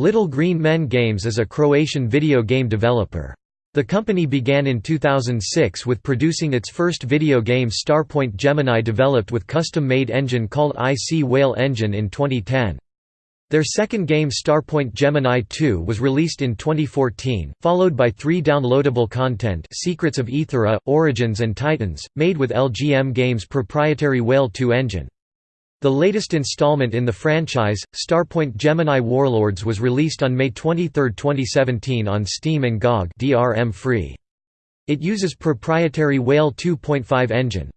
Little Green Men Games is a Croatian video game developer. The company began in 2006 with producing its first video game Starpoint Gemini developed with custom-made engine called IC Whale Engine in 2010. Their second game Starpoint Gemini 2 was released in 2014, followed by three downloadable content Secrets of Aethera, Origins and Titans, made with LGM Games' proprietary Whale 2 engine. The latest installment in the franchise, Starpoint Gemini Warlords was released on May 23, 2017 on Steam and GOG DRM free. It uses proprietary Whale 2.5 engine.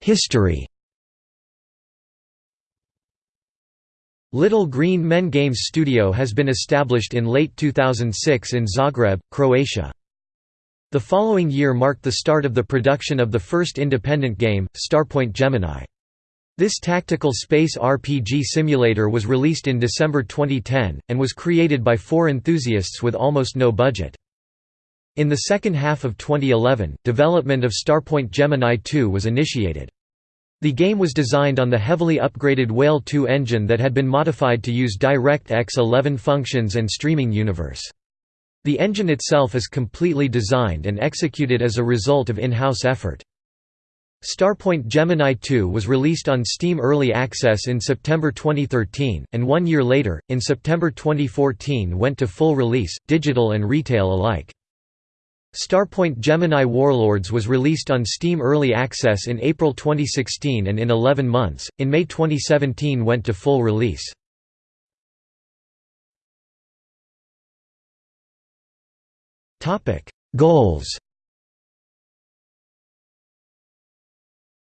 History Little Green Men Games Studio has been established in late 2006 in Zagreb, Croatia. The following year marked the start of the production of the first independent game, Starpoint Gemini. This tactical space RPG simulator was released in December 2010, and was created by four enthusiasts with almost no budget. In the second half of 2011, development of Starpoint Gemini 2 was initiated. The game was designed on the heavily upgraded Whale 2 engine that had been modified to use DirectX 11 functions and streaming universe. The engine itself is completely designed and executed as a result of in-house effort. Starpoint Gemini 2 was released on Steam Early Access in September 2013, and one year later, in September 2014 went to full release, digital and retail alike. Starpoint Gemini Warlords was released on Steam Early Access in April 2016 and in 11 months, in May 2017 went to full release. Goals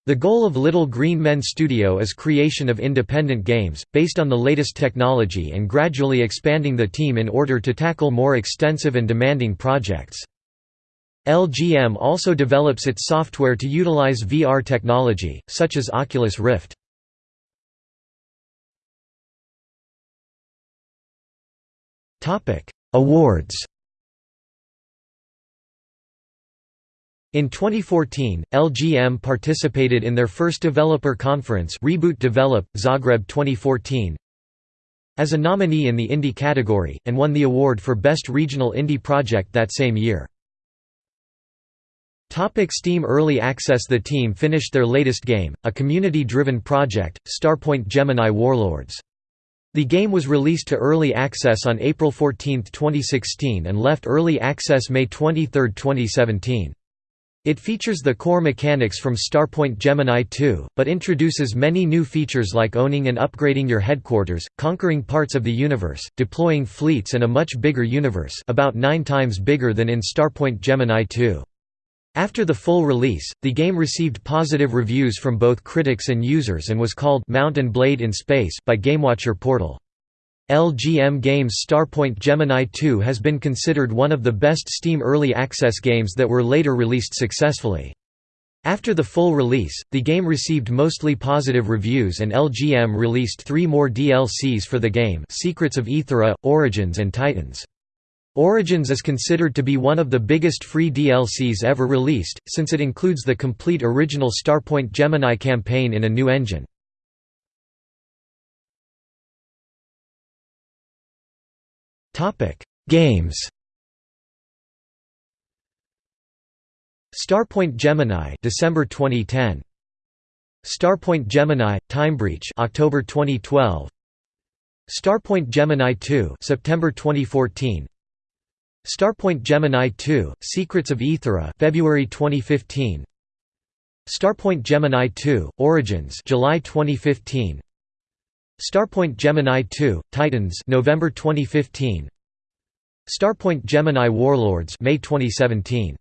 The goal of Little Green Men Studio is creation of independent games, based on the latest technology and gradually expanding the team in order to tackle more extensive and demanding projects. LGM also develops its software to utilize VR technology, such as Oculus Rift. Awards In 2014, LGM participated in their first developer conference Reboot Develop, Zagreb 2014, as a nominee in the Indie category, and won the award for Best Regional Indie Project that same year. Topic Steam Early Access The team finished their latest game, a community-driven project, Starpoint Gemini Warlords. The game was released to Early Access on April 14, 2016 and left Early Access May 23, 2017. It features the core mechanics from Starpoint Gemini 2, but introduces many new features like owning and upgrading your headquarters, conquering parts of the universe, deploying fleets and a much bigger universe about nine times bigger than in Starpoint Gemini 2. After the full release, the game received positive reviews from both critics and users and was called Mount and Blade in Space by GameWatcher Portal. LGM Games' Starpoint Gemini 2 has been considered one of the best Steam Early Access games that were later released successfully. After the full release, the game received mostly positive reviews and LGM released three more DLCs for the game Secrets of Aethera, Origins and Titans. Origins is considered to be one of the biggest free DLCs ever released, since it includes the complete original Starpoint Gemini campaign in a new engine. Games Starpoint Gemini December 2010 Starpoint Gemini Timebreach October 2012 Starpoint Gemini 2 September 2014 Starpoint Gemini 2: Secrets of Aethera, February 2015. Starpoint Gemini 2: Origins, July 2015. Starpoint Gemini 2: Titans, November 2015. Starpoint Gemini Warlords, May 2017.